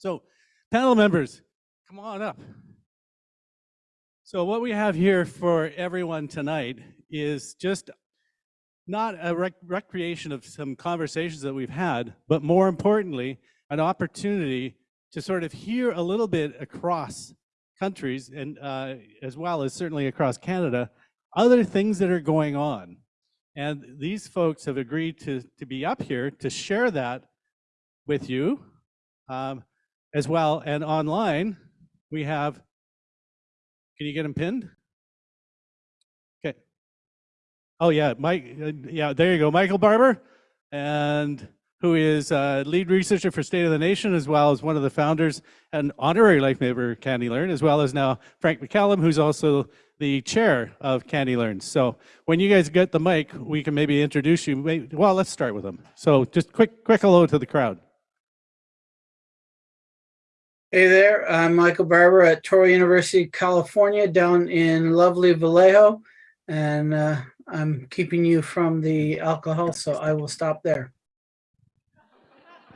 So panel members, come on up. So what we have here for everyone tonight is just not a rec recreation of some conversations that we've had, but more importantly, an opportunity to sort of hear a little bit across countries and uh, as well as certainly across Canada, other things that are going on. And these folks have agreed to, to be up here to share that with you um, as well. And online, we have, can you get them pinned? Okay. Oh yeah, Mike, uh, yeah, there you go, Michael Barber, and who is uh, lead researcher for State of the Nation, as well as one of the founders and honorary life member of CANeLearn, as well as now Frank McCallum, who's also the chair of CANeLearn. So when you guys get the mic, we can maybe introduce you. Well, let's start with them. So just quick, quick hello to the crowd. Hey there, I'm Michael Barber at Touro University, California, down in lovely Vallejo. And uh, I'm keeping you from the alcohol, so I will stop there.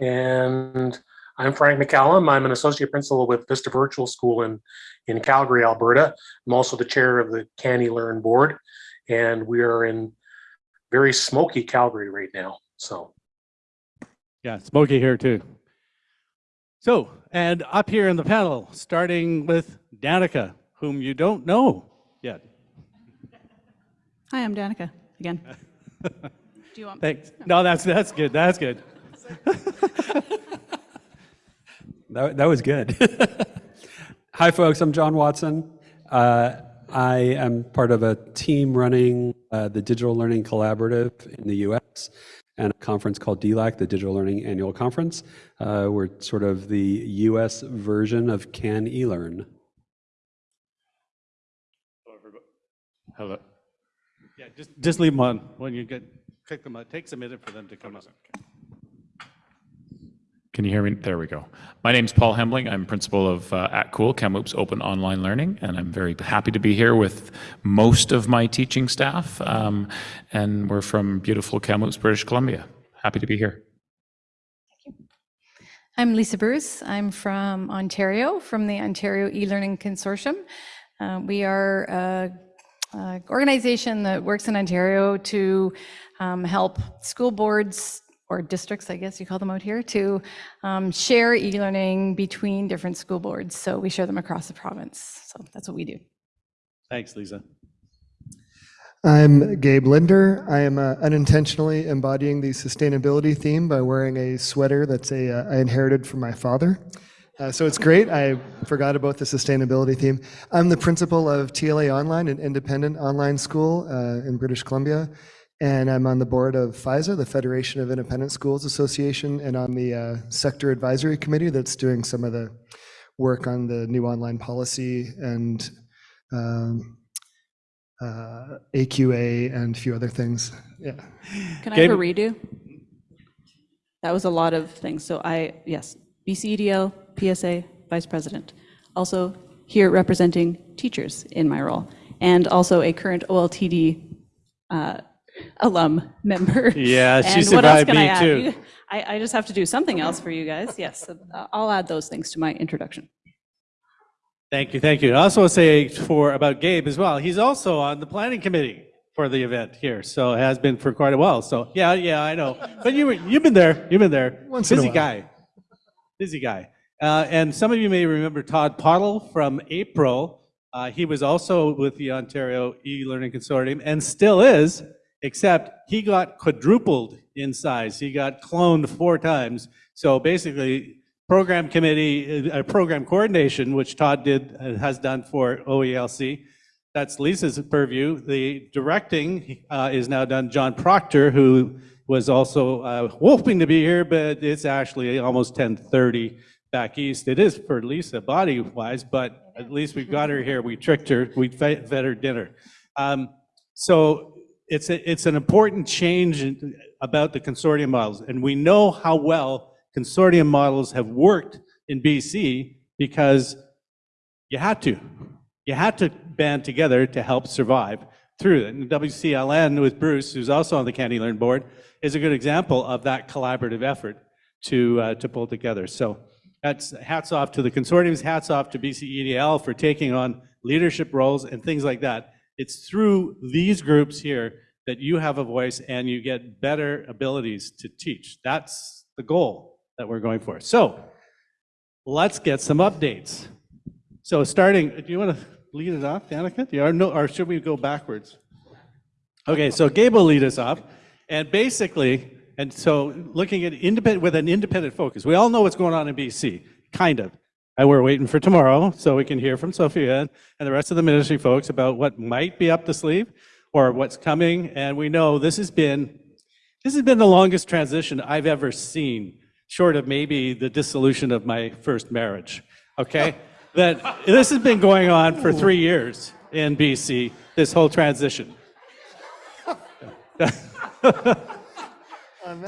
And I'm Frank McCallum. I'm an associate principal with Vista Virtual School in, in Calgary, Alberta. I'm also the chair of the CANeLearn board, and we are in very smoky Calgary right now. So, yeah, smoky here too. So, and up here in the panel, starting with Danica, whom you don't know yet. Hi, I'm Danica again. Do you want? Thanks. No, that's that's good. That's good. that, that was good. Hi, folks. I'm John Watson. Uh, I am part of a team running uh, the Digital Learning Collaborative in the US and a conference called DLAC, the Digital Learning Annual Conference. Uh, we're sort of the US version of CANeLearn. Hello. everybody. Hello. Yeah, just just leave them on when you get click them. It takes a minute for them to come up. Can you hear me? There we go. My name's Paul Hembling. I'm principal of uh, at KOOL, Kamloops Open Online Learning, and I'm very happy to be here with most of my teaching staff. Um, and we're from beautiful Kamloops, British Columbia. Happy to be here. Thank you. I'm Lisa Bruce. I'm from Ontario, from the Ontario e-learning consortium. Uh, we are a, a, organization that works in Ontario to um, help school boards or districts, I guess you call them out here, to um, share e-learning between different school boards. So we share them across the province. So that's what we do. Thanks, Lisa. I'm Gabe Linder. I am uh, unintentionally embodying the sustainability theme by wearing a sweater that's a uh, I inherited from my father. Uh, so it's great. I forgot about the sustainability theme. I'm the principal of TLA Online, an independent online school uh, in British Columbia. And I'm on the board of FISA, the Federation of Independent Schools Association, and on the uh, sector advisory committee that's doing some of the work on the new online policy and um, uh, AQA and a few other things. Yeah. Can I have a redo? That was a lot of things. So I, yes, BCEDL, PSA, Vice President. Also here representing teachers in my role and also a current OLTD uh, alum member. Yeah, she and survived what else can me I too. Add? I, I just have to do something else for you guys. Yes, so uh, I'll add those things to my introduction. Thank you, thank you. I also want to say for about Gabe as well. He's also on the planning committee for the event here, so has been for quite a while. So yeah, yeah, I know. But you were, you've been there. You've been there. Once in a Busy while. guy. Busy guy. Uh, and some of you may remember Todd Pottle from April. Uh, he was also with the Ontario e-learning consortium and still is, except he got quadrupled in size. He got cloned four times. So basically, program committee, uh, program coordination, which Todd did, uh, has done for OELC. That's Lisa's purview. The directing uh, is now done John Proctor, who was also uh, hoping to be here, but it's actually almost 10:30 back east. It is for Lisa body-wise, but at least we've got her here. We tricked her. We fed fed her dinner. Um, so it's a, it's an important change in- about the consortium models, and we know how well consortium models have worked in BC because you had to. You had to band together to help survive through it. And WCLN with Bruce, who's also on the CANeLearn board, is a good example of that collaborative effort to, uh, to pull together. So That's hats off to the consortiums, hats off to BCEDL for taking on leadership roles and things like that. It's through these groups here that you have a voice and you get better abilities to teach. That's the goal that we're going for. So let's get some updates. So starting, do you want to lead it off, Danica? Do you- Or no, or should we go backwards? Okay, so Gabe will lead us off. And basically, and so looking at independent, with an independent focus, we all know what's going on in BC, kind of. And we're waiting for tomorrow so we can hear from Sophia and the rest of the ministry folks about what might be up the sleeve or what's coming. And we know this has been, this has been the longest transition I've ever seen, short of maybe the dissolution of my first marriage. Okay? that this has been going on for three years in BC, this whole transition.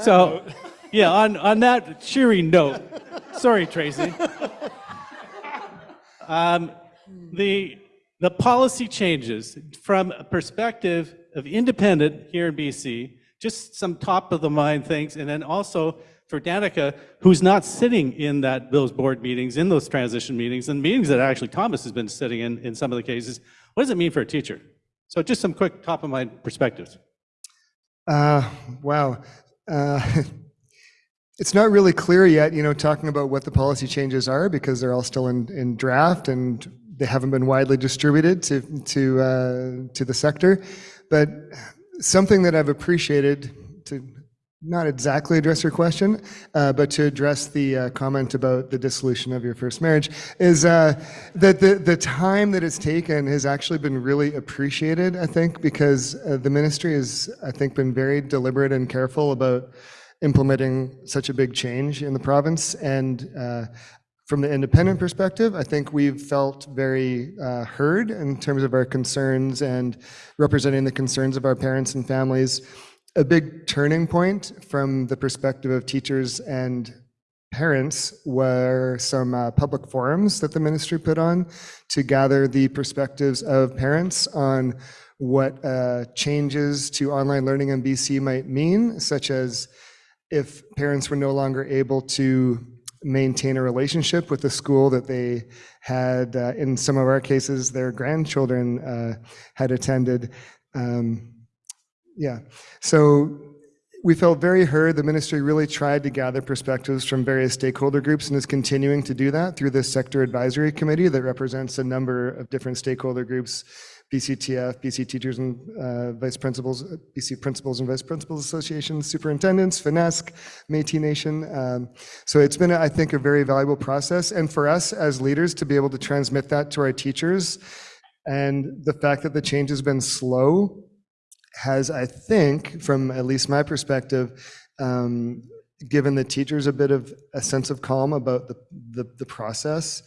So, yeah, on, on that cheery note, sorry, Tracy. Um, the, the policy changes from a perspective of independent here in BC, just some top of the mind things, and then also for Danica, who's not sitting in that, those board meetings, in those transition meetings, and meetings that actually Thomas has been sitting in, in some of the cases. What does it mean for a teacher? So just some quick top of mind perspectives. Uh, wow. Uh, it's not really clear yet, you know, talking about what the policy changes are because they're all still in, in draft and they haven't been widely distributed to to uh, to the sector. But something that I've appreciated to not exactly address your question, uh, but to address the uh, comment about the dissolution of your first marriage, is uh, that the, the time that it's taken has actually been really appreciated, I think, because uh, the ministry has, I think, been very deliberate and careful about implementing such a big change in the province. And uh, from the independent perspective, I think we've felt very uh, heard in terms of our concerns and representing the concerns of our parents and families a big turning point from the perspective of teachers and parents were some uh, public forums that the ministry put on to gather the perspectives of parents on what uh, changes to online learning in BC might mean, such as if parents were no longer able to maintain a relationship with the school that they had, uh, in some of our cases, their grandchildren uh, had attended. Um, yeah. So we felt very heard. The ministry really tried to gather perspectives from various stakeholder groups and is continuing to do that through this sector advisory committee that represents a number of different stakeholder groups, BCTF, BC Teachers and uh, Vice Principals, BC Principals and Vice Principals Association, Superintendents, FNESC, Métis Nation. Um, so it's been, I think, a very valuable process. And for us as leaders to be able to transmit that to our teachers and the fact that the change has been slow has, I think, from at least my perspective, um, given the teachers a bit of a sense of calm about the, the, the process,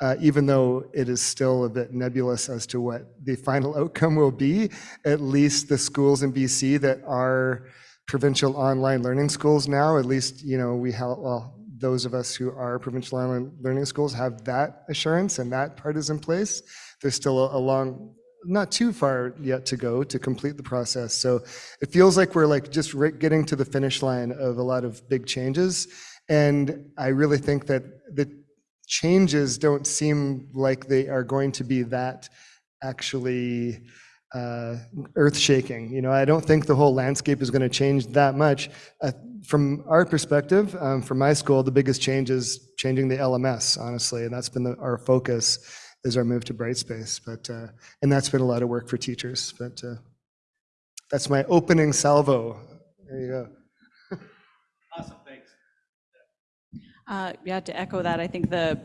uh, even though it is still a bit nebulous as to what the final outcome will be, at least the schools in BC that are provincial online learning schools now, at least, you know, we have, well, those of us who are provincial online learning schools have that assurance and that part is in place. There's still a, a long not too far yet to go to complete the process. So it feels like we're like just right getting to the finish line of a lot of big changes. And I really think that the changes don't seem like they are going to be that actually uh, earth shaking. You know, I don't think the whole landscape is going to change that much. Uh, from our perspective, um, from my school, the biggest change is changing the LMS, honestly, and that's been the, our focus is our move to Brightspace. But uh, and that's been a lot of work for teachers. But uh, that's my opening salvo. There you go. Awesome, thanks. Uh, Yeah, to echo that, I think the,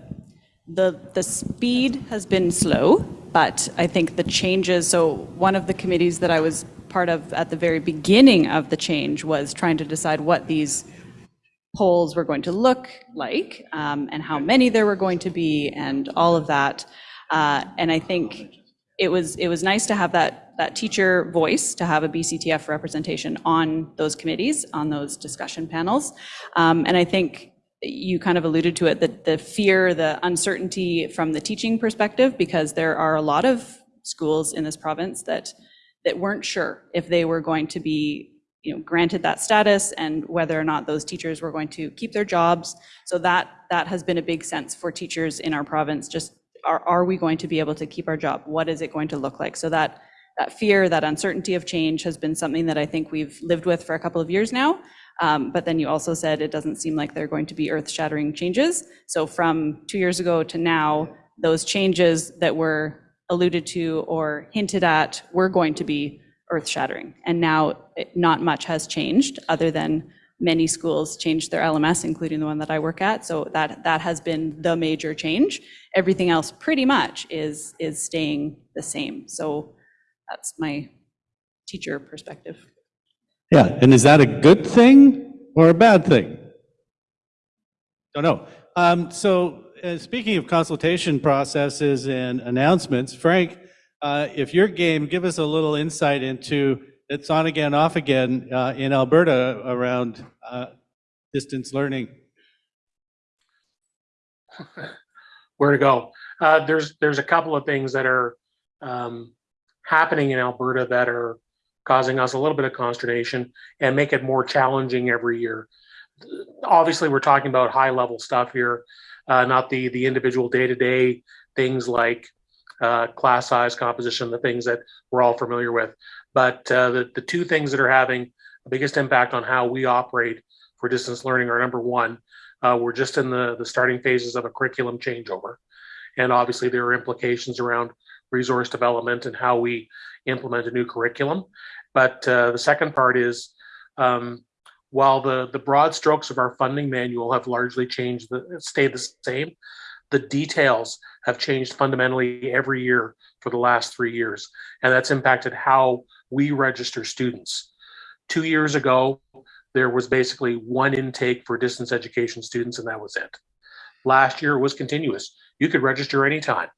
the, the speed has been slow, but I think the changes, so one of the committees that I was part of at the very beginning of the change was trying to decide what these polls were going to look like um, and how many there were going to be and all of that. Uh, And I think it was, it was nice to have that, that teacher voice, to have a BCTF representation on those committees, on those discussion panels. Um, And I think you kind of alluded to it, that the fear, the uncertainty from the teaching perspective, because there are a lot of schools in this province that, that weren't sure if they were going to be you know, granted that status and whether or not those teachers were going to keep their jobs. So that, that has been a big sense for teachers in our province, just are, are we going to be able to keep our job? What is it going to look like? So that, that fear, that uncertainty of change has been something that I think we've lived with for a couple of years now. Um, But then you also said it doesn't seem like they're going to be earth-shattering changes. So from two years ago to now, those changes that were alluded to or hinted at were going to be earth-shattering. And now, not much has changed, other than many schools changed their LMS, including the one that I work at. So that, that has been the major change. Everything else pretty much is, is staying the same. So that's my teacher perspective. Yeah, and is that a good thing or a bad thing? Don't know. Um, So uh, speaking of consultation processes and announcements, Frank, uh, if you're game, give us a little insight into it's on again, off again uh, in Alberta around uh, distance learning. where to go. Uh, there's there's a couple of things that are um, happening in Alberta that are causing us a little bit of consternation and make it more challenging every year. Obviously, we're talking about high level stuff here, uh, not the the individual day to day things like uh, class size, composition, the things that we're all familiar with. But uh, the the two things that are having the biggest impact on how we operate for distance learning are number one, uh, we're just in the, the starting phases of a curriculum changeover. And obviously there are implications around resource development and how we implement a new curriculum. But uh, the second part is, um, while the, the broad strokes of our funding manual have largely changed, the, stayed the same, the details have changed fundamentally every year for the last three years. And that's impacted how we register students. Two years ago, there was basically one intake for distance education students, and that was it. Last year it was continuous. You could register anytime.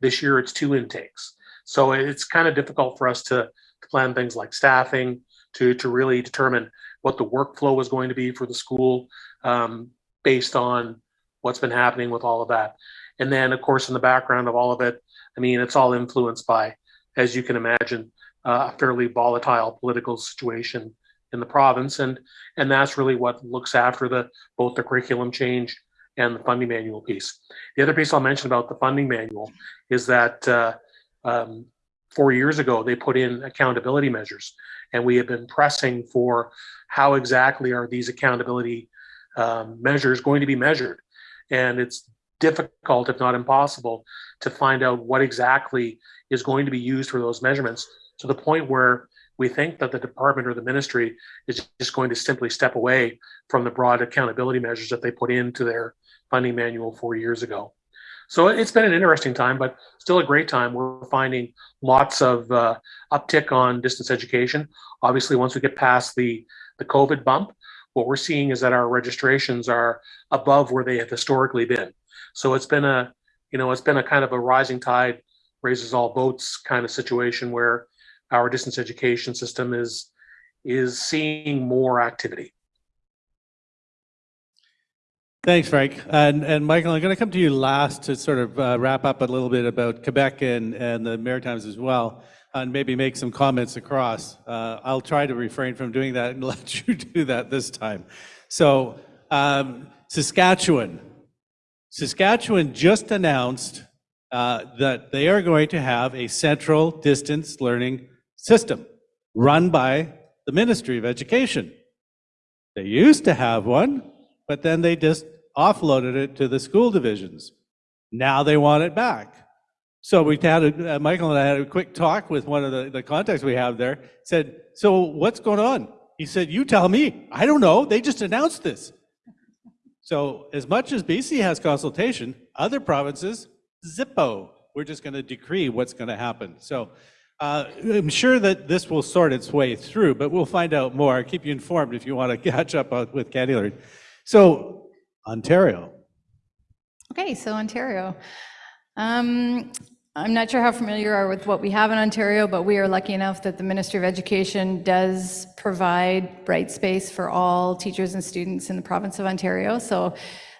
This year it's two intakes. So it's kind of difficult for us to plan things like staffing, to, to really determine what the workflow was going to be for the school um, based on what's been happening with all of that. And then, of course, in the background of all of it, I mean, it's all influenced by, as you can imagine, uh, a fairly volatile political situation in the province. And, and that's really what looks after the, both the curriculum change and the funding manual piece. The other piece I'll mention about the funding manual is that uh, um, four years ago, they put in accountability measures and we have been pressing for how exactly are these accountability um, measures going to be measured. And it's difficult, if not impossible, to find out what exactly is going to be used for those measurements to the point where we think that the department or the ministry is just going to simply step away from the broad accountability measures that they put into their funding manual four years ago. So it's been an interesting time, but still a great time. We're finding lots of uh, uptick on distance education. Obviously, once we get past the, the COVID bump, what we're seeing is that our registrations are above where they have historically been. So it's been a, you know, it's been a kind of a rising tide raises all boats kind of situation where our distance education system is is seeing more activity. Thanks, Frank. And, and Michael, I'm going to come to you last to sort of uh, wrap up a little bit about Quebec and, and the Maritimes as well, and maybe make some comments across. Uh, I'll try to refrain from doing that and let you do that this time. So um, Saskatchewan. Saskatchewan just announced uh, that they are going to have a central distance learning system run by the Ministry of Education. They used to have one, but then they just offloaded it to the school divisions. Now they want it back. So we had, a, uh, Michael and I had a quick talk with one of the, the contacts we have there, said, so what's going on? He said, you tell me. I don't know. They just announced this. So as much as BC has consultation, other provinces, zippo. We're just going to decree what's going to happen. So uh, I'm sure that this will sort its way through, but we'll find out more. I'll keep you informed if you want to catch up with CANeLearn. So Ontario. Okay, so Ontario. Um, I'm not sure how familiar you are with what we have in Ontario, but we are lucky enough that the Ministry of Education does provide Brightspace for all teachers and students in the province of Ontario. So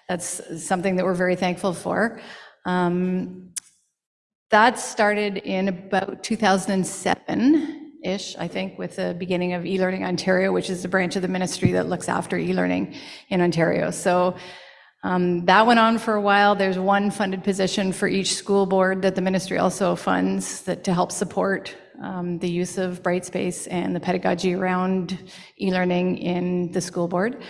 that's something that we're very thankful for. Um, That started in about 2007, ish, I think, with the beginning of eLearning Ontario, which is the branch of the ministry that looks after e-learning in Ontario. So um, that went on for a while. There's one funded position for each school board that the ministry also funds that to help support um, the use of Brightspace and the pedagogy around e-learning in the school board.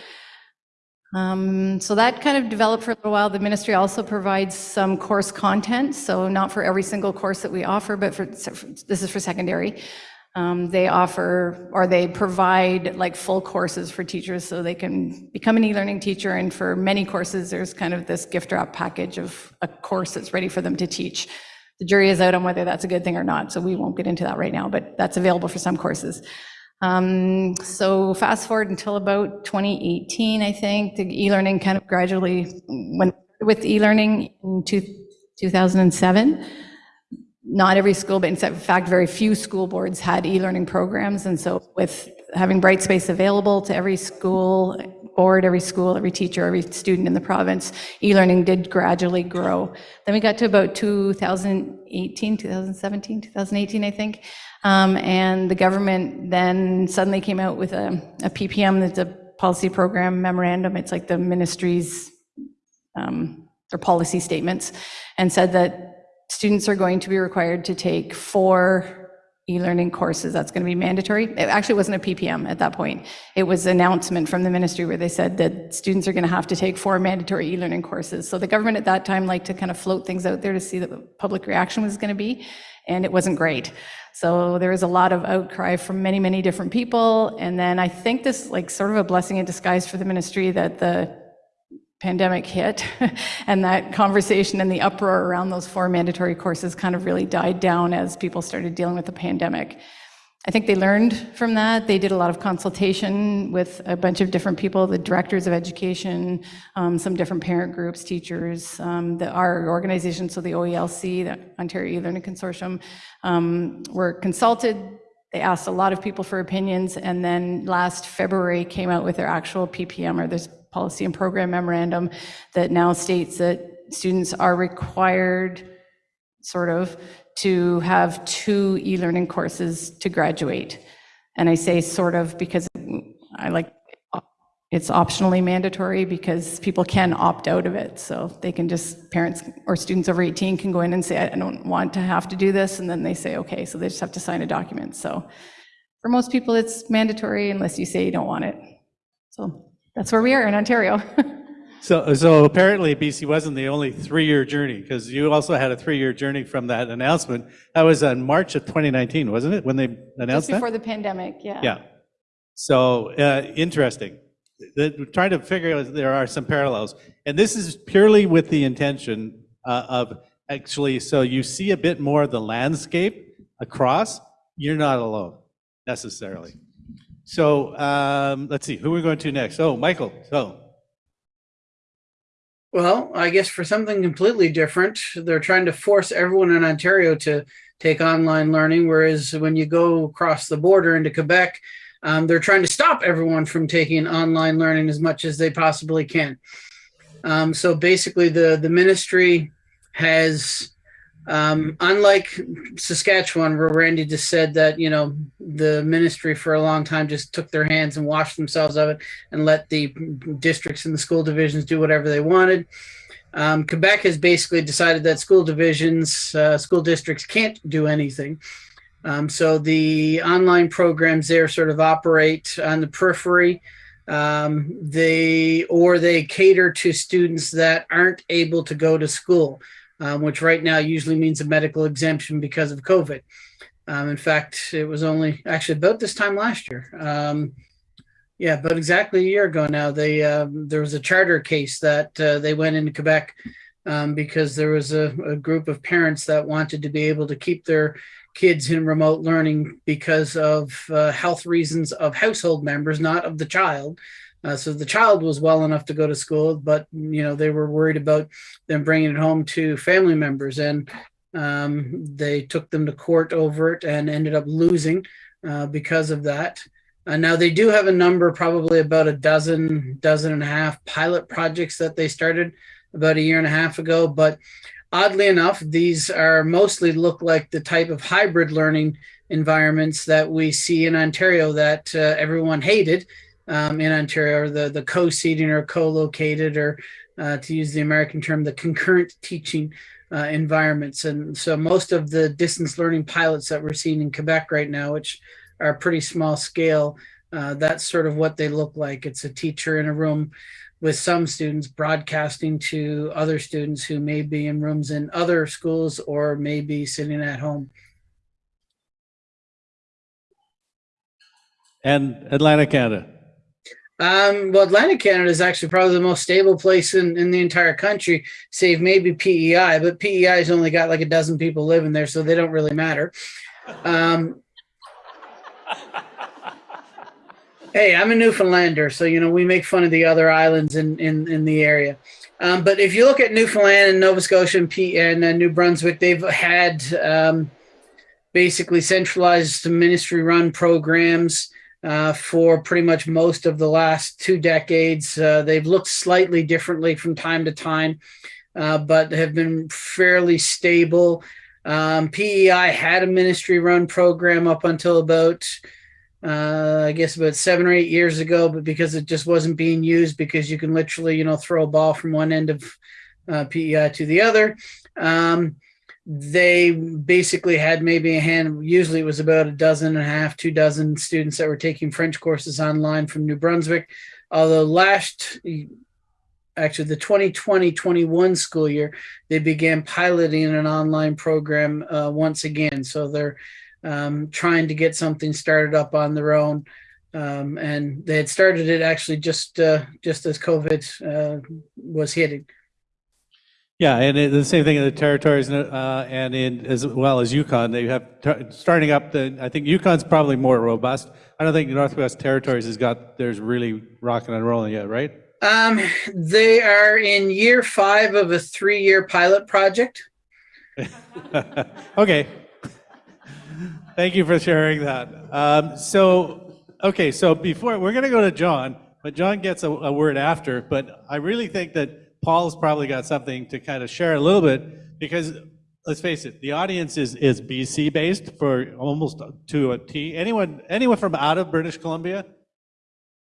Um, so that kind of developed for a little while. The ministry also provides some course content, so not for every single course that we offer, but for this is for secondary. Um, they offer or they provide like full courses for teachers so they can become an e-learning teacher. And for many courses, there's kind of this gift wrap package of a course that's ready for them to teach. The jury is out on whether that's a good thing or not, so we won't get into that right now, but that's available for some courses. Um, so fast forward until about 2018, I think, the e-learning kind of gradually went with e-learning in two, 2007. Not every school, but in fact, very few school boards had e-learning programs. And so with having Brightspace available to every school board, every school, every teacher, every student in the province, e-learning did gradually grow. Then we got to about 2018, 2017, 2018, I think. Um, and the government then suddenly came out with a, a PPM, that's a policy program memorandum. It's like the ministry's, um, their policy statements, and said that students are going to be required to take four e-learning courses. That's going to be mandatory. It actually wasn't a PPM at that point. It was announcement from the ministry where they said that students are going to have to take four mandatory e-learning courses. So the government at that time liked to kind of float things out there to see the public reaction was going to be, and it wasn't great. So there was a lot of outcry from many, many different people. And then I think this like sort of a blessing in disguise for the ministry that the pandemic hit and that conversation and the uproar around those four mandatory courses kind of really died down as people started dealing with the pandemic. I think they learned from that. They did a lot of consultation with a bunch of different people, the directors of education, um, some different parent groups, teachers, um, the, our organization, so the OELC, the Ontario E-Learning Consortium, um, were consulted. They asked a lot of people for opinions, and then last February came out with their actual PPM, or this policy and program memorandum, that now states that students are required, sort of, to have two e-learning courses to graduate. And I say sort of because I like it's optionally mandatory because people can opt out of it. So they can just, parents or students over 18 can go in and say, I don't want to have to do this. And then they say, okay, so they just have to sign a document. So for most people, it's mandatory unless you say you don't want it. So that's where we are in Ontario. So, so apparently BC wasn't the only three-year journey because you also had a three-year journey from that announcement. That was in March of 2019, wasn't it, when they announced Just before that? the pandemic, yeah. Yeah. So uh, interesting. Trying to figure out there are some parallels, and this is purely with the intention uh, of actually. So you see a bit more of the landscape across. You're not alone necessarily. So um, let's see, who we're we going to next? Oh, Michael. So. Well, I guess for something completely different, they're trying to force everyone in Ontario to take online learning, whereas when you go across the border into Quebec, um, they're trying to stop everyone from taking online learning as much as they possibly can. Um, so basically, the the ministry has um, unlike Saskatchewan, where Randy just said that, you know, the ministry for a long time just took their hands and washed themselves of it and let the districts and the school divisions do whatever they wanted. Um, Quebec has basically decided that school divisions, uh, school districts can't do anything. Um, so the online programs there sort of operate on the periphery. Um, they or they cater to students that aren't able to go to school um, which right now usually means a medical exemption because of COVID. Um, in fact, it was only actually about this time last year. Um, yeah, but exactly a year ago now, they um, there was a charter case that uh, they went into Quebec because there was a, a, group of parents that wanted to be able to keep their kids in remote learning because of uh, health reasons of household members, not of the child. Uh, so the child was well enough to go to school, but you know they were worried about them bringing it home to family members, and um, they took them to court over it and ended up losing uh, because of that. Uh, now they do have a number, probably about a dozen, dozen and a half pilot projects that they started about a year and a half ago. But oddly enough, these are mostly look like the type of hybrid learning environments that we see in Ontario that uh, everyone hated um, in Ontario, or the, the co-seating or co-located, or uh, to use the American term, the concurrent teaching uh, environments. And so most of the distance learning pilots that we're seeing in Quebec right now, which are pretty small scale, uh, that's sort of what they look like. It's a teacher in a room with some students broadcasting to other students who may be in rooms in other schools or may be sitting at home. And Atlantic Canada. Um, well, Atlantic Canada is actually probably the most stable place in, in the entire country, save maybe PEI, but PEI has only got like a dozen people living there, so they don't really matter. Um, hey, I'm a Newfoundlander, so you know we make fun of the other islands in in, in the area. Um, but if you look at Newfoundland and Nova Scotia and, P- and uh, New Brunswick, they've had um, basically centralized ministry-run programs uh, for pretty much most of the last two decades. Uh, they've looked slightly differently from time to time, uh, but have been fairly stable. Um, PEI had a ministry run program up until about, uh, I guess, about seven or eight years ago, but because it just wasn't being used, because you can literally, you know, throw a ball from one end of uh, PEI to the other. Um, they basically had maybe a hand usually it was about a dozen and a half two dozen students that were taking french courses online from new brunswick although last actually the 2020-21 school year they began piloting an online program uh, once again so they're um, trying to get something started up on their own um, and they had started it actually just uh, just as covid uh, was hitting Yeah, and it, the same thing in the territories uh, and in as well as Yukon. They have starting up the. I think Yukon's probably more robust. I don't think Northwest Territories has got theirs really rocking and rolling yet, right? Um, they are in year five of a three-year pilot project. okay. Thank you for sharing that. Um, so, okay, so before we're going to go to John, but John gets a, a word after. But I really think that Paul's probably got something to kind of share a little bit because let's face it, the audience is is BC based for almost to a T. Anyone anyone from out of British Columbia?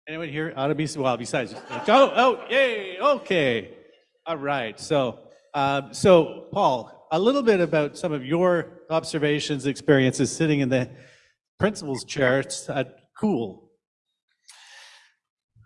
Anyone here out of BC? Well, besides, oh, oh, yay, okay, all right. So, um, so Paul, a little bit about some of your observations, experiences sitting in the principal's chair at KOOL.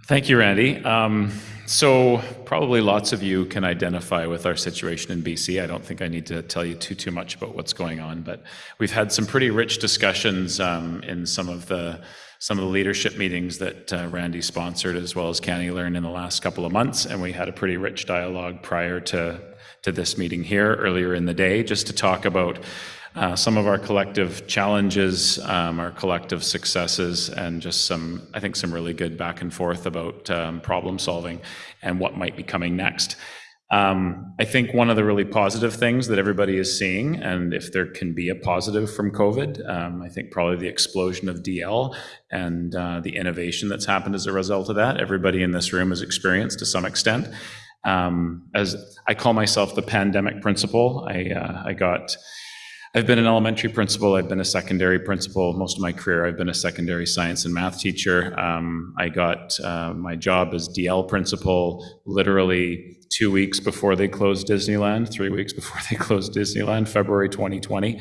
Thank you, Randy. Um, so probably lots of you can identify with our situation in BC. I don't think I need to tell you too too much about what's going on, but we've had some pretty rich discussions um, in some of the some of the leadership meetings that uh, Randy sponsored, as well as CANeLearn in the last couple of months, and we had a pretty rich dialogue prior to to this meeting here earlier in the day, just to talk about uh, some of our collective challenges, um, our collective successes, and just some, I think, some really good back and forth about um, problem solving and what might be coming next. Um, I think one of the really positive things that everybody is seeing, and if there can be a positive from COVID, um, I think probably the explosion of DL and uh, the innovation that's happened as a result of that. Everybody in this room has experienced to some extent. Um, as I call myself the pandemic principal, I, uh, I got I've been an elementary principal. I've been a secondary principal most of my career. I've been a secondary science and math teacher. Um, I got uh, my job as DL principal literally two weeks before they closed Disneyland, three weeks before they closed Disneyland, February 2020.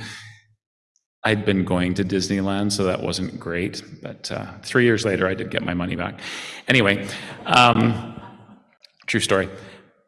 I'd been going to Disneyland, so that wasn't great. But uh, three years later, I did get my money back. Anyway, um, true story.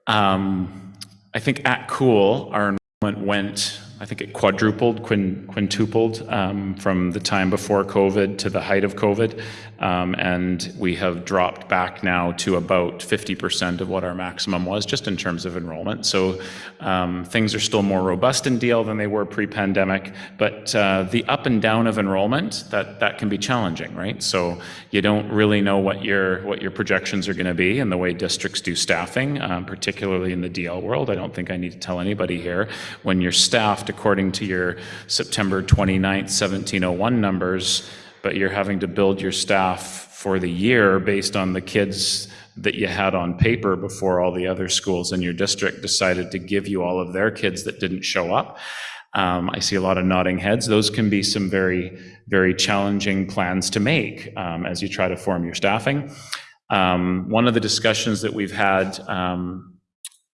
Um, I think at KOOL, our enrollment went I think it quadrupled, quintupled um, from the time before COVID to the height of COVID. Um, and we have dropped back now to about 50% of what our maximum was, just in terms of enrollment. So um, things are still more robust in DL than they were pre-pandemic, but uh, the up and down of enrollment, that, that can be challenging, right? So you don't really know what your, what your projections are gonna be and the way districts do staffing, um, particularly in the DL world. I don't think I need to tell anybody here, when you're staffed according to your September 29th, 1701 numbers, but you're having to build your staff for the year based on the kids that you had on paper before all the other schools in your district decided to give you all of their kids that didn't show up. Um, I see a lot of nodding heads. Those can be some very, very challenging plans to make um, as you try to form your staffing. Um, One of the discussions that we've had um,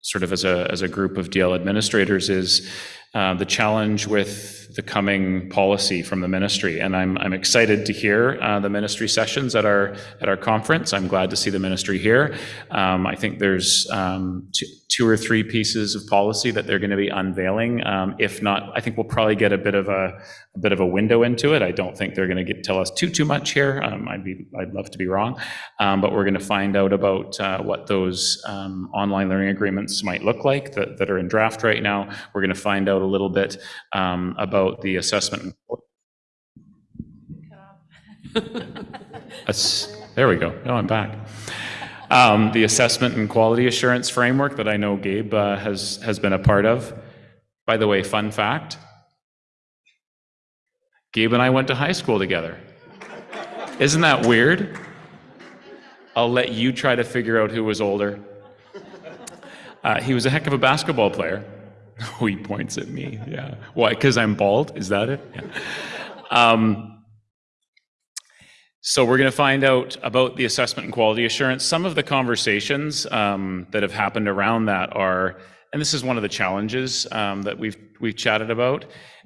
sort of as a, as a group of DL administrators is uh, the challenge with the coming policy from the ministry. And I'm, I'm excited to hear uh, the ministry sessions at our, at our conference. I'm glad to see the ministry here. Um, I think there's um, two, two or three pieces of policy that they're going to be unveiling. Um, if not, I think we'll probably get a bit of a, a bit of a window into it. I don't think they're going to get, tell us too, too much here. Um, I'd be, I'd love to be wrong. Um, but we're going to find out about uh, what those um, online learning agreements might look like that, that are in draft right now. We're going to find out a little bit um, about the assessment. There we go. No, I'm back. Um, The assessment and quality assurance framework that I know Gabe uh, has, has been a part of. By the way, fun fact, Gabe and I went to high school together. Isn't that weird? I'll let you try to figure out who was older. Uh, he was a heck of a basketball player. Oh, he points at me. Yeah. Why? Because I'm bald? Is that it? Yeah. Um, so we're going to find out about the assessment and quality assurance. Some of the conversations um, that have happened around that are, and this is one of the challenges um, that we've we've chatted about.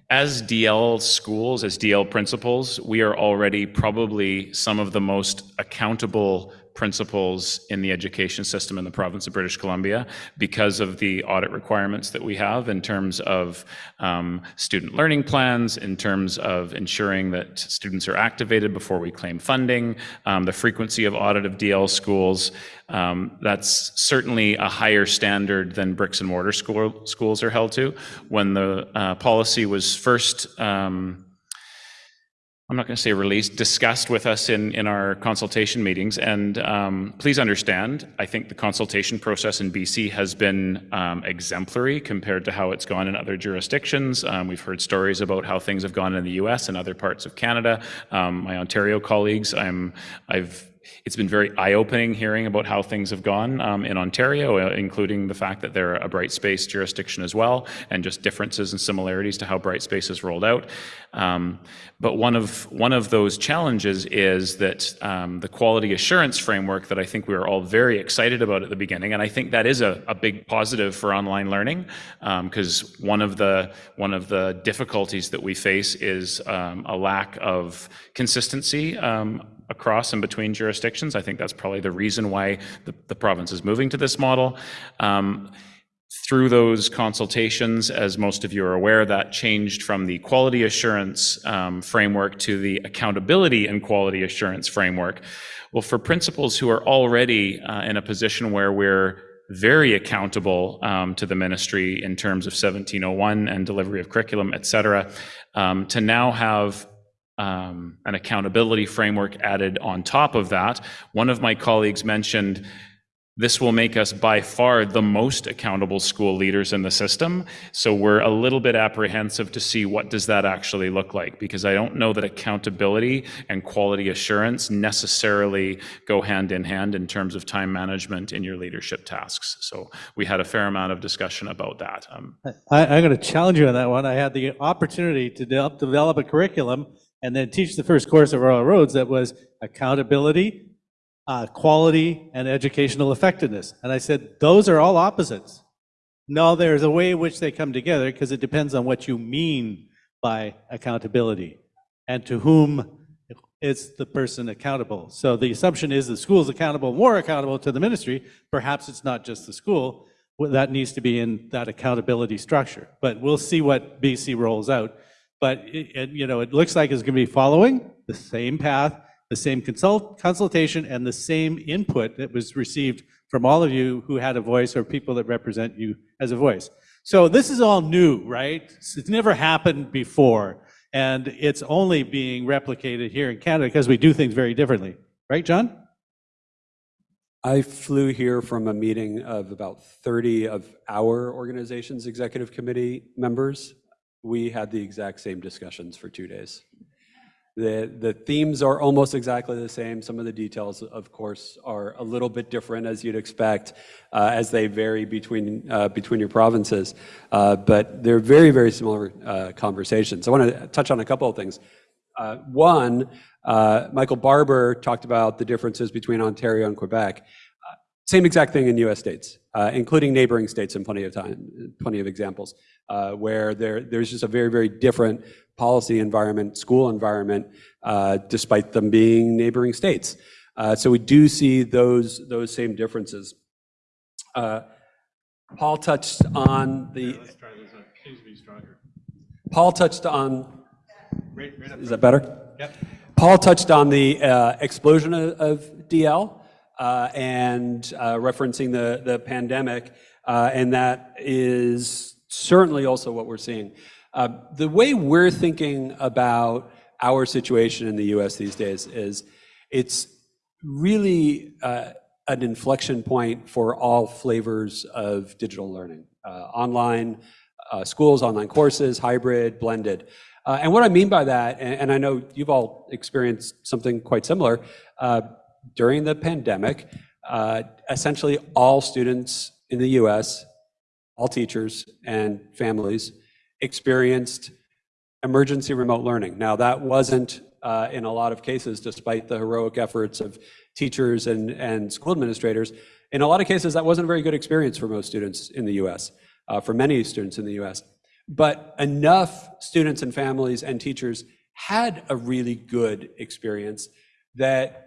As DL schools, as DL principals, we are already probably some of the most accountable principals in the education system in the province of British Columbia because of the audit requirements that we have in terms of um, student learning plans, in terms of ensuring that students are activated before we claim funding, um, the frequency of audit of DL schools. Um, that's certainly a higher standard than bricks and mortar school, schools are held to. When the uh, policy was first um, I'm not going to say released, discussed with us in, in our consultation meetings. And um, please understand, I think the consultation process in BC has been um, exemplary compared to how it's gone in other jurisdictions. Um, we've heard stories about how things have gone in the US and other parts of Canada. Um, my Ontario colleagues, I'm, I've it's been very eye-opening hearing about how things have gone um, in Ontario, uh, including the fact that they're a Brightspace jurisdiction as well, and just differences and similarities to how Brightspace is rolled out. Um, but one of one of those challenges is that um, the quality assurance framework that I think we were all very excited about at the beginning, and I think that is a, a big positive for online learning, because one of the one of the difficulties that we face is um, a lack of consistency um, across and between jurisdictions. I think that's probably the reason why the, the province is moving to this model. Um, through those consultations, as most of you are aware, that changed from the quality assurance um, framework to the accountability and quality assurance framework. Well, for principals who are already uh, in a position where we're very accountable um, to the ministry in terms of 1701 and delivery of curriculum, et cetera, um, to now have um, an accountability framework added on top of that. One of my colleagues mentioned this will make us by far the most accountable school leaders in the system. So we're a little bit apprehensive to see what does that actually look like because I don't know that accountability and quality assurance necessarily go hand in hand in terms of time management in your leadership tasks. So we had a fair amount of discussion about that. Um, I, I'm going to challenge you on that one. I had the opportunity to de- develop a curriculum and then teach the first course of Royal Roads that was accountability, uh, quality, and educational effectiveness. And I said, those are all opposites. No, there's a way in which they come together because it depends on what you mean by accountability and to whom is the person accountable. So the assumption is the school is accountable, more accountable to the ministry. Perhaps it's not just the school. That needs to be in that accountability structure. But we'll see what BC rolls out. But it, it- you know, it looks like it's going to be following the same path, the same consult, consultation, and the same input that was received from all of you who had a voice or people that represent you as a voice. So this is all new, right? It's never happened before, and it's only being replicated here in Canada because we do things very differently, right, John? I flew here from a meeting of about 30 of our organization's executive committee members. We had the exact same discussions for two days. The, the themes are almost exactly the same. Some of the details, of course, are a little bit different as you'd expect uh, as they vary between, uh, between your provinces. Uh, but they're very, very similar uh, conversations. I want to touch on a couple of things. Uh, one, uh, Michael Barber talked about the differences between Ontario and Quebec. Same exact thing in U.S. states, uh, including neighboring states in plenty of time, plenty of examples, uh, where there, there's just a very, very different policy environment, school environment, uh, despite them being neighboring states. Uh, so we do see those, those same differences. Uh, Paul touched on the, Paul touched on, is that better? Yep. Paul touched on the uh, explosion of, of DL and uh, referencing the, the pandemic, uh, and that is certainly also what we're seeing. Uh, the way we're thinking about our situation in the US these days is it's really uh, an inflection point for all flavors of digital learning uh, online uh, schools, online courses, hybrid, blended. Uh, and what I mean by that, and, and I know you've all experienced something quite similar, uh, during the pandemic, uh, essentially all students in the US, all teachers and families experienced emergency remote learning. Now, that wasn't uh, in a lot of cases, despite the heroic efforts of teachers and, and school administrators, in a lot of cases, that wasn't a very good experience for most students in the US, uh, for many students in the US. But enough students and families and teachers had a really good experience that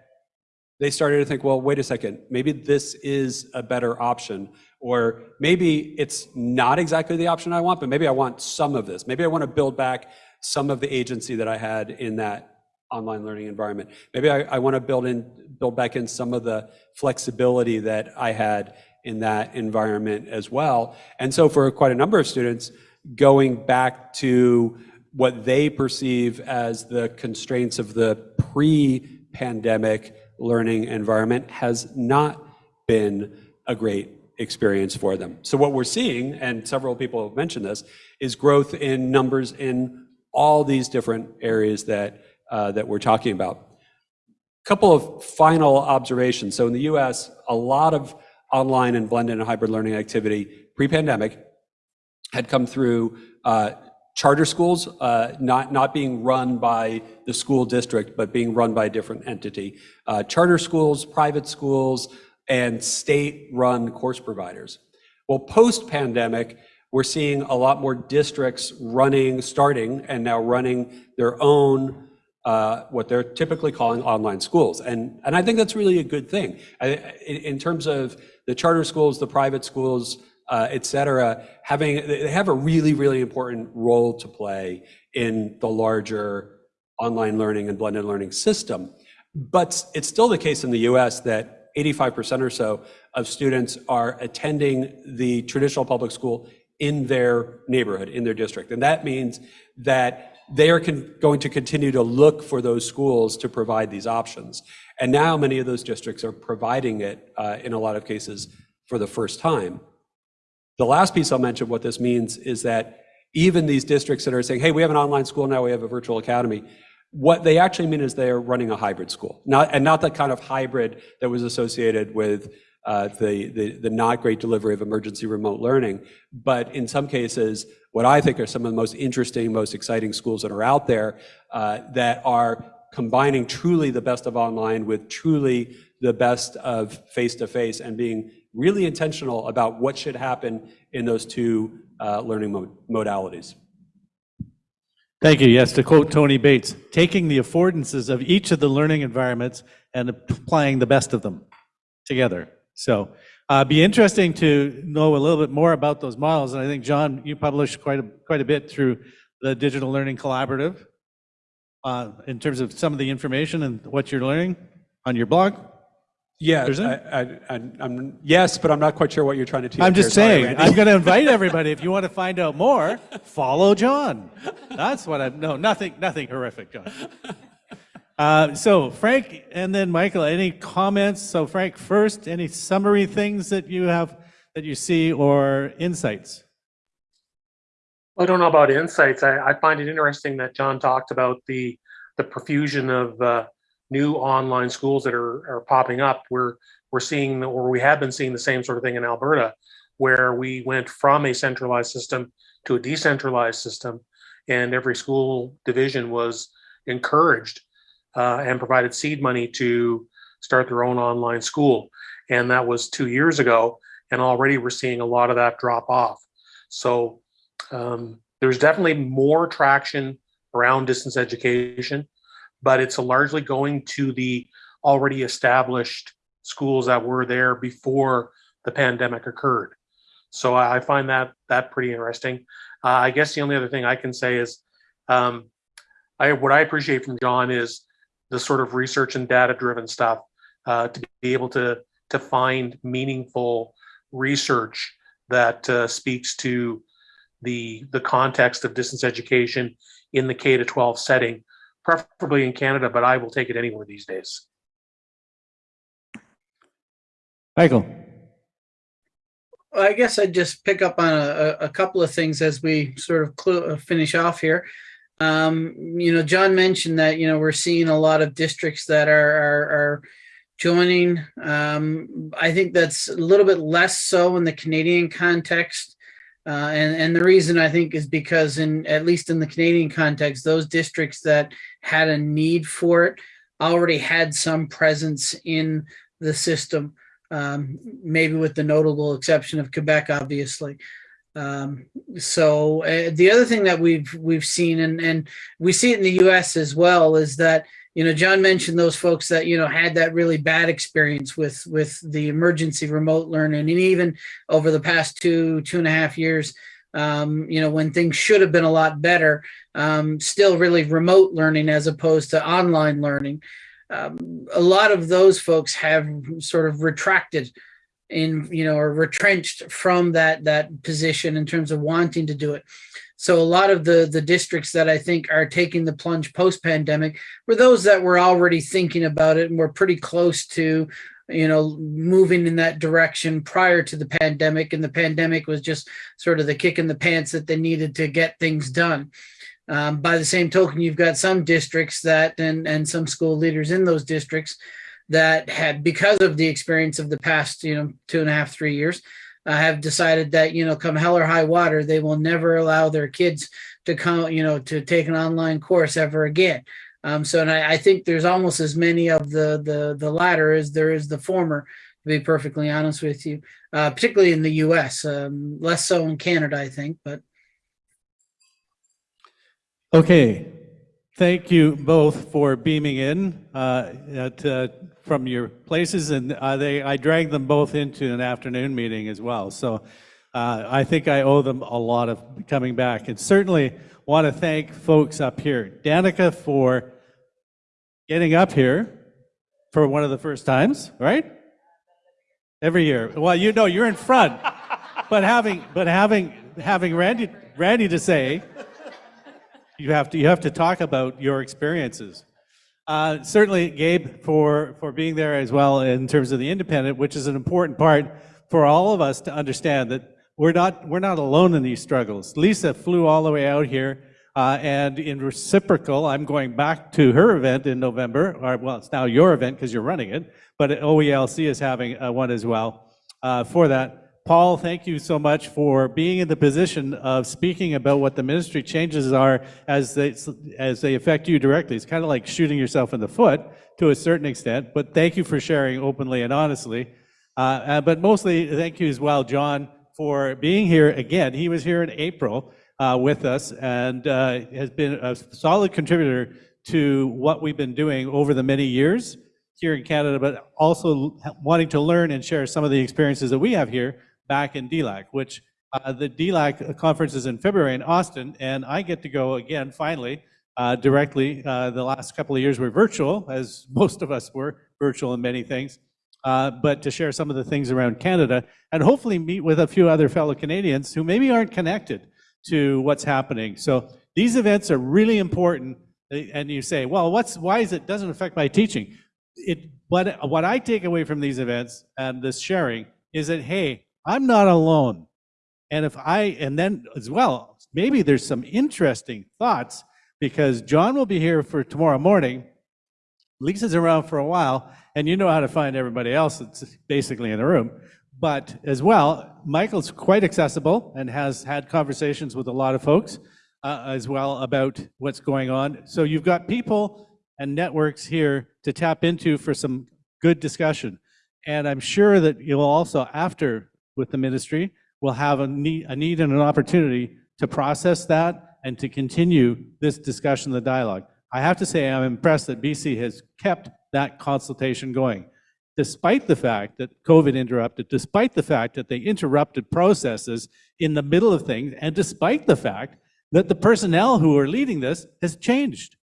they started to think, well, wait a second, maybe this is a better option. Or maybe it's not exactly the option I want, but maybe I want some of this. Maybe I want to build back some of the agency that I had in that online learning environment. Maybe I, I want to build in, build back in some of the flexibility that I had in that environment as well. And so for quite a number of students, going back to what they perceive as the constraints of the pre-pandemic learning environment has not been a great experience for them. So what we're seeing, and several people have mentioned this, is growth in numbers in all these different areas that, uh, that we're talking about. A couple of final observations. So in the US, a lot of online and blended and hybrid learning activity pre-pandemic had come through uh, charter schools, uh, not, not being run by the school district, but being run by a different entity. Uh, charter schools, private schools, and state-run course providers. Well, post-pandemic, we're seeing a lot more districts running, starting, and now running their own, uh, what they're typically calling online schools. And, and I think that's really a good thing. I, in, in terms of the charter schools, the private schools, et cetera, having, they have a really, really important role to play in the larger online learning and blended learning system. But it's still the case in the US that 85% or so of students are attending the traditional public school in their neighborhood, in their district. And that means that they are going to continue to look for those schools to provide these options. And now many of those districts are providing it uh, in a lot of cases for the first time. The last piece I'll mention what this means is that even these districts that are saying, hey, we have an online school now, we have a virtual academy, what they actually mean is they are running a hybrid school, not, and not the kind of hybrid that was associated with uh, the, the, the not great delivery of emergency remote learning, but in some cases, what I think are some of the most interesting, most exciting schools that are out there uh, that are combining truly the best of online with truly the best of face-to-face and being really intentional about what should happen in those two uh, learning mod modalities. Thank you. Yes, to quote Tony Bates, taking the affordances of each of the learning environments and applying the best of them together. So uh, be interesting to know a little bit more about those models. And I think, John, you published quite a, quite a bit through the Digital Learning Collaborative uh, in terms of some of the information and what you're learning on your blog. Yeah, There's I, I, I, I'm, yes, but I'm not quite sure what you're trying to teach. I'm just. Sorry, saying, Randy. I'm going to invite everybody. If you want to find out more, follow John. That's what I'm, no, nothing, nothing horrific, John. Uh, so Frank and then Michael, any comments? So Frank first, any summary things that you have, that you see or insights? I don't know about insights. I, I find it interesting that John talked about the, the profusion of uh, new online schools that are, are popping up, we're we're seeing, or we have been seeing the same sort of thing in Alberta, where we went from a centralized system to a decentralized system, and every school division was encouraged uh, and provided seed money to start their own online school. And that was two years ago, and already we're seeing a lot of that drop off. So um, there's definitely more traction around distance education, but it's largely going to the already established schools that were there before the pandemic occurred. So I find that that pretty interesting. Uh, I guess the only other thing I can say is, um, I what I appreciate from John is the sort of research and data driven stuff uh, to be able to to find meaningful research that uh, speaks to the the context of distance education in the K to 12 setting, preferably in Canada, but I will take it anywhere these days. Michael? I guess I'd just pick up on a, a- a couple of things as we sort of uh, finish off here. Um, you know, John mentioned that, you know, we're seeing a lot of districts that are, are, are joining. Um, I think that's a little bit less so in the Canadian context. Uh, and, and the reason I think is because in, at least in the Canadian context, those districts that had a need for it already had some presence in the system um, maybe with the notable exception of Quebec, obviously. Um, so uh, the other thing that we've we've seen, and and we see it in the U.S. as well, is that you know John mentioned those folks that you know had that really bad experience with with the emergency remote learning, and even over the past two two and a half years. Um, you know, when things should have been a lot better, um, still really remote learning as opposed to online learning um, a lot of those folks have sort of retracted in you know or retrenched from that that position in terms of wanting to do it so a lot of the the districts that i think are taking the plunge post pandemic were those that were already thinking about it and were pretty close to you know moving in that direction prior to the pandemic and the pandemic was just sort of the kick in the pants that they needed to get things done. Um, by the same token, you've got some districts that and and some school leaders in those districts that had because of the experience of the past you know two and a half three years uh, have decided that you know come hell or high water they will never allow their kids to come you know to take an online course ever again. Um, so and I, I think there's almost as many of the the the latter as there is the former to be perfectly honest with you uh, particularly in the us um, less so in canada i think but. Okay, thank you both for beaming in uh, at, uh, from your places, and uh, they, I dragged them both into an afternoon meeting as well. So uh, I think I owe them a lot of coming back, and certainly want to thank folks up here. Danica for getting up here for one of the first times, right? Every year. Well, you know, you're in front, but having, but having, having Randy, Randy to say, you have to you have to talk about your experiences. Uh, certainly, Gabe, for for being there as well in terms of the independent, which is an important part for all of us to understand that we're not we're not alone in these struggles. Lisa flew all the way out here, uh, and in reciprocal, I'm going back to her event in November. Or well, it's now your event because you're running it, but OELC is having uh, one as well uh, for that. Paul, thank you so much for being in the position of speaking about what the ministry changes are as they, as they affect you directly. It's kind of like shooting yourself in the foot to a certain extent, but thank you for sharing openly and honestly. Uh, uh, but mostly, thank you as well, John, for being here again. He was here in April uh, with us and uh, has been a solid contributor to what we've been doing over the many years here in Canada, but also wanting to learn and share some of the experiences that we have here back in DLAC, which uh, the DLAC conference is in February in Austin, and I get to go again, finally, uh, directly. Uh, the last couple of years were virtual, as most of us were virtual in many things, uh, but to share some of the things around Canada and hopefully meet with a few other fellow Canadians who maybe aren't connected to what's happening. So these events are really important. And you say, well, what's why is it doesn't affect my teaching? It, what, what I take away from these events and this sharing is that, hey, I'm not alone. And if I, and then as well, maybe there's some interesting thoughts because John will be here for tomorrow morning. Lisa's around for a while, and you know how to find everybody else that's basically in the room. But as well, Michael's quite accessible and has had conversations with a lot of folks uh, as well about what's going on. So you've got people and networks here to tap into for some good discussion. And I'm sure that you'll also, after with the ministry, will have a need, a need and an opportunity to process that and to continue this discussion, the dialogue. I have to say, I'm impressed that BC has kept that consultation going, despite the fact that COVID interrupted, despite the fact that they interrupted processes in the middle of things, and despite the fact that the personnel who are leading this has changed.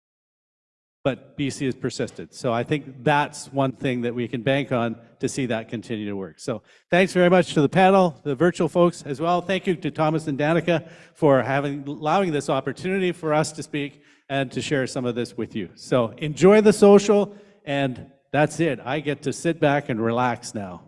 But BC has persisted. So I think that's one thing that we can bank on to see that continue to work. So thanks very much to the panel, the virtual folks as well. Thank you to Thomas and Danica for having allowing this opportunity for us to speak and to share some of this with you. So enjoy the social, and that's it. I get to sit back and relax now.